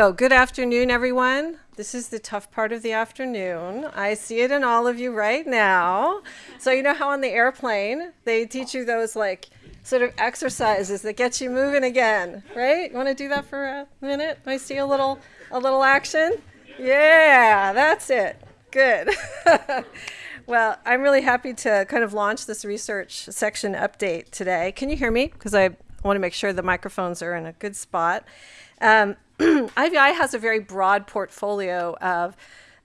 So good afternoon, everyone. This is the tough part of the afternoon. I see it in all of you right now. So you know how on the airplane, they teach you those like sort of exercises that get you moving again, right? You want to do that for a minute? I see a little, a little action? Yeah, that's it. Good. well, I'm really happy to kind of launch this research section update today. Can you hear me? Because I want to make sure the microphones are in a good spot. Um, IVI has a very broad portfolio of,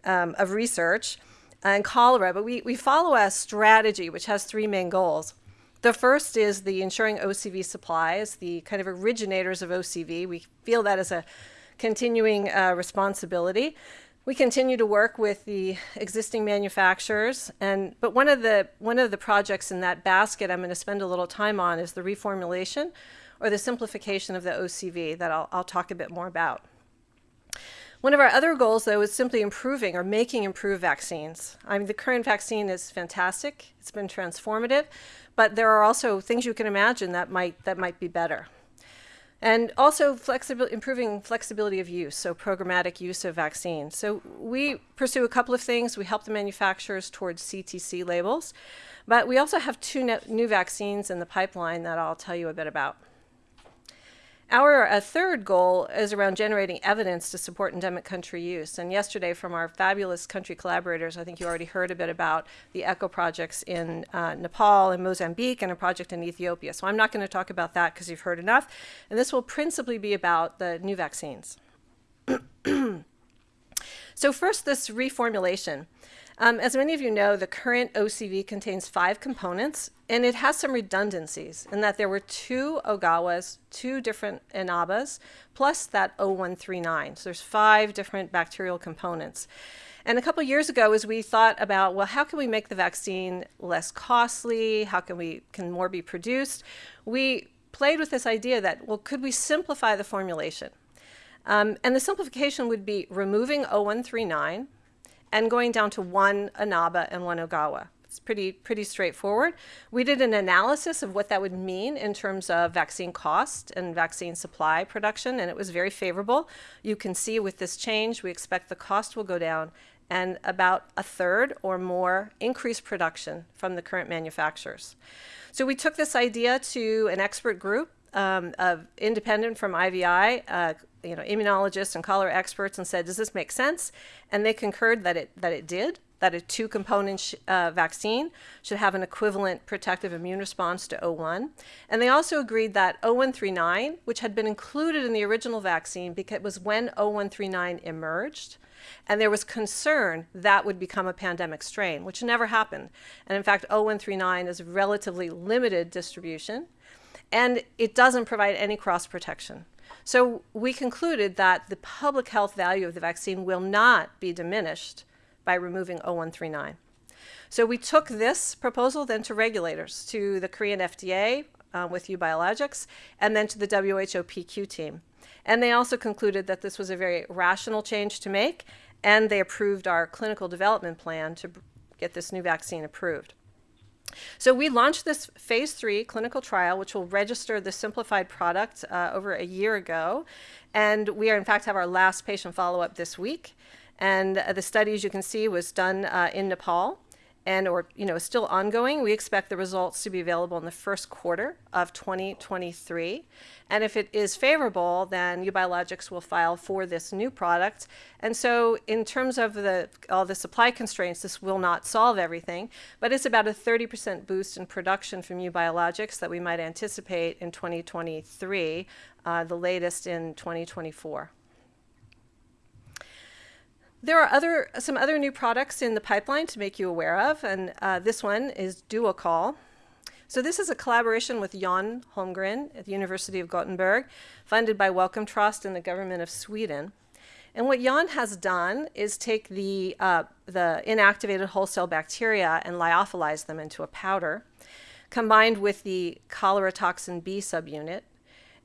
um, of research and cholera, but we, we follow a strategy which has three main goals. The first is the ensuring OCV supplies, the kind of originators of OCV. We feel that as a continuing uh, responsibility. We continue to work with the existing manufacturers, and but one of the one of the projects in that basket I'm going to spend a little time on is the reformulation or the simplification of the OCV that I'll, I'll talk a bit more about. One of our other goals, though, is simply improving or making improved vaccines. I mean, the current vaccine is fantastic. It's been transformative, but there are also things you can imagine that might, that might be better. And also flexibil improving flexibility of use, so programmatic use of vaccines. So we pursue a couple of things. We help the manufacturers towards CTC labels, but we also have two new vaccines in the pipeline that I'll tell you a bit about. Our uh, third goal is around generating evidence to support endemic country use. And yesterday from our fabulous country collaborators, I think you already heard a bit about the ECHO projects in uh, Nepal and Mozambique and a project in Ethiopia. So I'm not going to talk about that because you've heard enough. And this will principally be about the new vaccines. so first, this reformulation. Um, as many of you know, the current OCV contains five components, and it has some redundancies in that there were two Ogawas, two different Inabas, plus that O139. So there's five different bacterial components. And a couple years ago, as we thought about, well, how can we make the vaccine less costly? How can we can more be produced? We played with this idea that, well, could we simplify the formulation? Um, and the simplification would be removing O139, and going down to one Inaba and one Ogawa. It's pretty, pretty straightforward. We did an analysis of what that would mean in terms of vaccine cost and vaccine supply production, and it was very favorable. You can see with this change, we expect the cost will go down and about a third or more increased production from the current manufacturers. So we took this idea to an expert group um, of independent from IVI, uh, you know, immunologists and cholera experts and said, does this make sense? And they concurred that it, that it did, that a two-component uh, vaccine should have an equivalent protective immune response to O1. And they also agreed that O139, which had been included in the original vaccine because it was when O139 emerged, and there was concern that would become a pandemic strain, which never happened. And in fact, O139 is relatively limited distribution and it doesn't provide any cross protection. So we concluded that the public health value of the vaccine will not be diminished by removing O139. So we took this proposal then to regulators, to the Korean FDA uh, with EuBiologics, and then to the WHO PQ team. And they also concluded that this was a very rational change to make, and they approved our clinical development plan to get this new vaccine approved. So we launched this phase three clinical trial, which will register the simplified product uh, over a year ago. And we are in fact have our last patient follow-up this week. And uh, the study, as you can see, was done uh, in Nepal and or you know still ongoing. We expect the results to be available in the first quarter of 2023. And if it is favorable, then EuBiologics will file for this new product. And so in terms of the all the supply constraints, this will not solve everything, but it's about a 30% boost in production from EuBiologics that we might anticipate in 2023, uh, the latest in 2024. There are other some other new products in the pipeline to make you aware of, and uh, this one is DuoChol. So this is a collaboration with Jan Holmgren at the University of Gothenburg, funded by Wellcome Trust and the government of Sweden. And what Jan has done is take the, uh, the inactivated whole cell bacteria and lyophilize them into a powder, combined with the cholera toxin B subunit,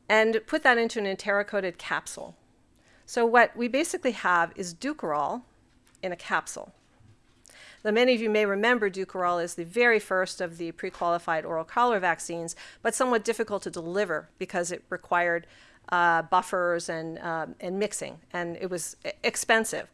and put that into an enteric-coated capsule. So what we basically have is Dukoral in a capsule. Now, many of you may remember Dukoral is the very first of the pre-qualified oral cholera vaccines, but somewhat difficult to deliver because it required uh, buffers and, um, and mixing, and it was expensive.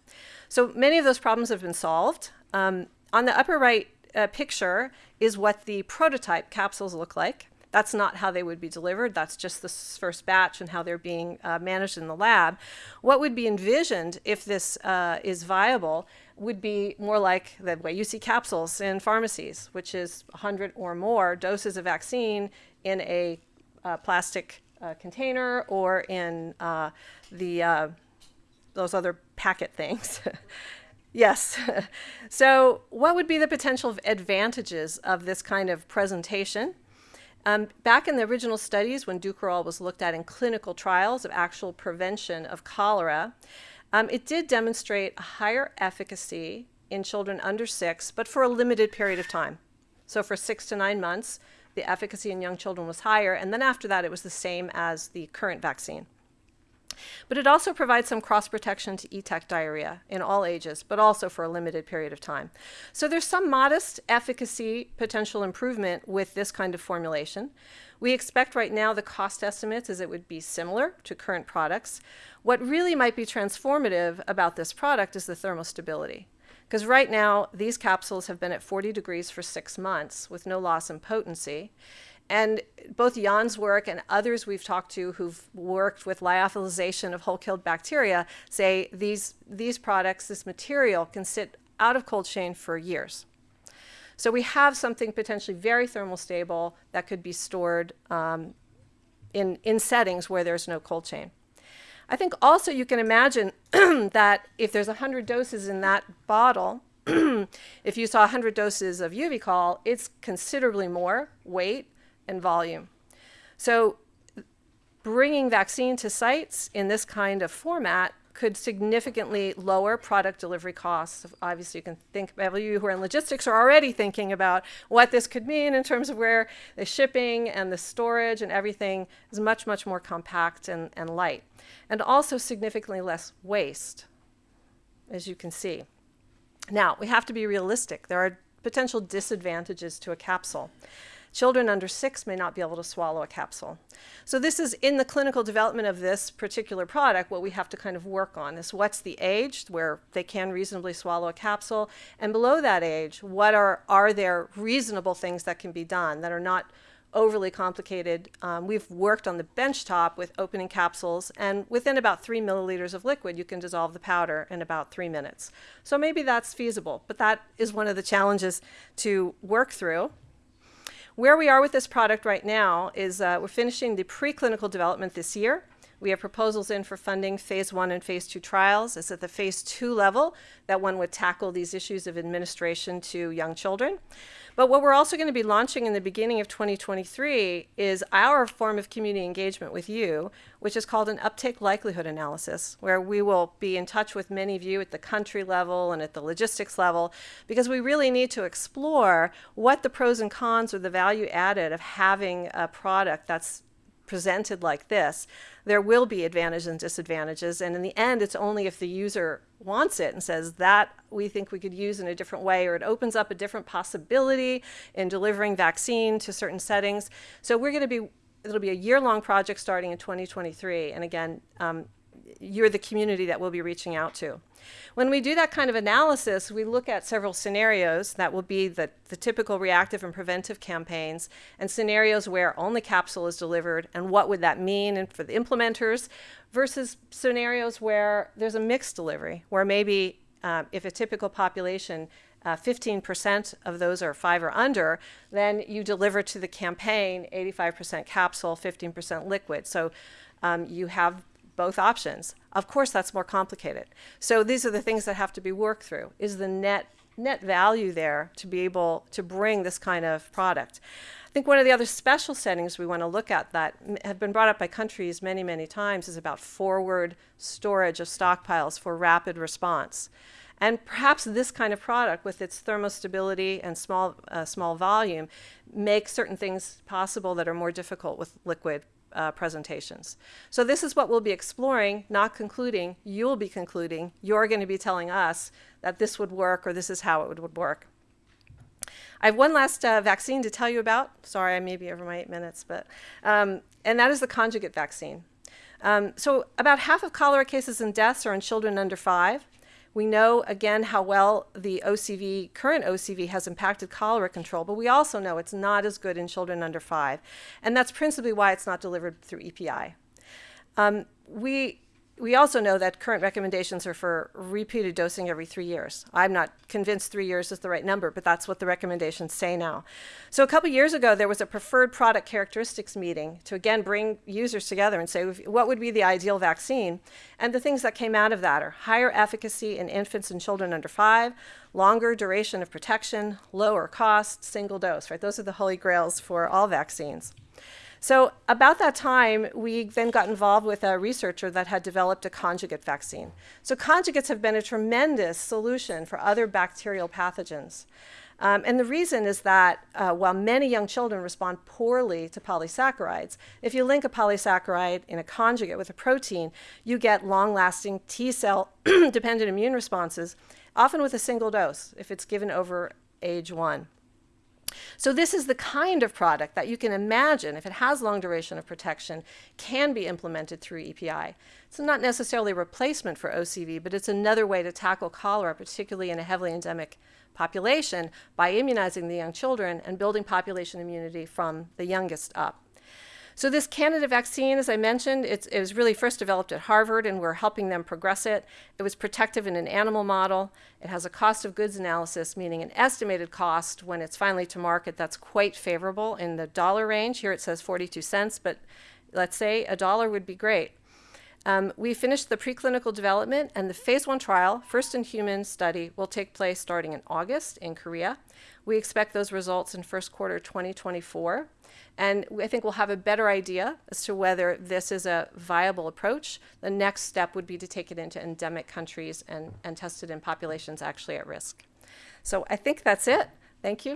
So many of those problems have been solved. Um, on the upper right uh, picture is what the prototype capsules look like. That's not how they would be delivered. That's just the first batch and how they're being uh, managed in the lab. What would be envisioned if this uh, is viable would be more like the way you see capsules in pharmacies, which is 100 or more doses of vaccine in a uh, plastic uh, container or in uh, the uh, those other packet things. yes. so what would be the potential advantages of this kind of presentation? Um, back in the original studies when Dukoral was looked at in clinical trials of actual prevention of cholera, um, it did demonstrate a higher efficacy in children under six, but for a limited period of time. So for six to nine months, the efficacy in young children was higher, and then after that, it was the same as the current vaccine. But it also provides some cross protection to ETEC diarrhea in all ages, but also for a limited period of time. So there's some modest efficacy potential improvement with this kind of formulation. We expect right now the cost estimates is it would be similar to current products. What really might be transformative about this product is the thermostability. Because right now, these capsules have been at 40 degrees for six months with no loss in potency. And both Jan's work and others we've talked to who've worked with lyophilization of whole-killed bacteria say these, these products, this material, can sit out of cold chain for years. So we have something potentially very thermal stable that could be stored um, in, in settings where there's no cold chain. I think also you can imagine that if there's 100 doses in that bottle, if you saw 100 doses of Euvichol, it's considerably more weight and volume. So bringing vaccine to sites in this kind of format could significantly lower product delivery costs. Obviously, you can think, of you who are in logistics are already thinking about what this could mean in terms of where the shipping and the storage and everything is much, much more compact and, and light. And also significantly less waste, as you can see. Now, we have to be realistic. There are potential disadvantages to a capsule. Children under six may not be able to swallow a capsule. So this is in the clinical development of this particular product, what we have to kind of work on is what's the age where they can reasonably swallow a capsule, and below that age, what are, are there reasonable things that can be done that are not overly complicated. Um, we've worked on the benchtop with opening capsules, and within about three milliliters of liquid, you can dissolve the powder in about three minutes. So maybe that's feasible, but that is one of the challenges to work through. Where we are with this product right now is uh, we're finishing the preclinical development this year. We have proposals in for funding phase one and phase two trials. It's at the phase two level that one would tackle these issues of administration to young children. But what we're also going to be launching in the beginning of 2023 is our form of community engagement with you, which is called an uptake likelihood analysis, where we will be in touch with many of you at the country level and at the logistics level, because we really need to explore what the pros and cons or the value added of having a product that's presented like this, there will be advantages and disadvantages. And in the end, it's only if the user wants it and says that we think we could use in a different way, or it opens up a different possibility in delivering vaccine to certain settings. So we're going to be, it'll be a year-long project starting in 2023. And again, um, you're the community that we'll be reaching out to. When we do that kind of analysis, we look at several scenarios that will be the, the typical reactive and preventive campaigns and scenarios where only capsule is delivered and what would that mean and for the implementers versus scenarios where there's a mixed delivery, where maybe uh, if a typical population 15% uh, of those are five or under, then you deliver to the campaign 85% capsule, 15% liquid. So um, you have both options. Of course, that's more complicated. So these are the things that have to be worked through. Is the net net value there to be able to bring this kind of product? I think one of the other special settings we want to look at that have been brought up by countries many, many times is about forward storage of stockpiles for rapid response. And perhaps this kind of product with its thermostability and small, uh, small volume makes certain things possible that are more difficult with liquid uh, presentations. So this is what we'll be exploring, not concluding. You'll be concluding. You're going to be telling us that this would work or this is how it would, work. I have one last uh, vaccine to tell you about. Sorry, I may be over my eight minutes, but um, and that is the conjugate vaccine. Um, so, about half of cholera cases and deaths are in children under five. We know again how well the OCV, current OCV, has impacted cholera control, but we also know it's not as good in children under five. And that's principally why it's not delivered through EPI. Um, we we also know that current recommendations are for repeated dosing every three years. I'm not convinced three years is the right number, but that's what the recommendations say now. So a couple years ago, there was a preferred product characteristics meeting to again bring users together and say what would be the ideal vaccine. And the things that came out of that are higher efficacy in infants and children under five, longer duration of protection, lower cost, single dose, right? Those are the holy grails for all vaccines. So about that time, we then got involved with a researcher that had developed a conjugate vaccine. So conjugates have been a tremendous solution for other bacterial pathogens. Um, and the reason is that uh, while many young children respond poorly to polysaccharides, if you link a polysaccharide in a conjugate with a protein, you get long-lasting T cell dependent immune responses, often with a single dose if it's given over age one. So this is the kind of product that you can imagine, if it has long duration of protection, can be implemented through EPI. It's not necessarily a replacement for OCV, but it's another way to tackle cholera, particularly in a heavily endemic population, by immunizing the young children and building population immunity from the youngest up. So this candidate vaccine, as I mentioned, it was really first developed at Harvard and we're helping them progress it. It was protective in an animal model. It has a cost of goods analysis, meaning an estimated cost when it's finally to market that's quite favorable in the dollar range. Here it says 42 cents, but let's say a dollar would be great. Um, we finished the preclinical development and the phase one trial, first in human study, will take place starting in August in Korea. We expect those results in first quarter 2024. And I think we'll have a better idea as to whether this is a viable approach. The next step would be to take it into endemic countries and, and test it in populations actually at risk. So I think that's it. Thank you.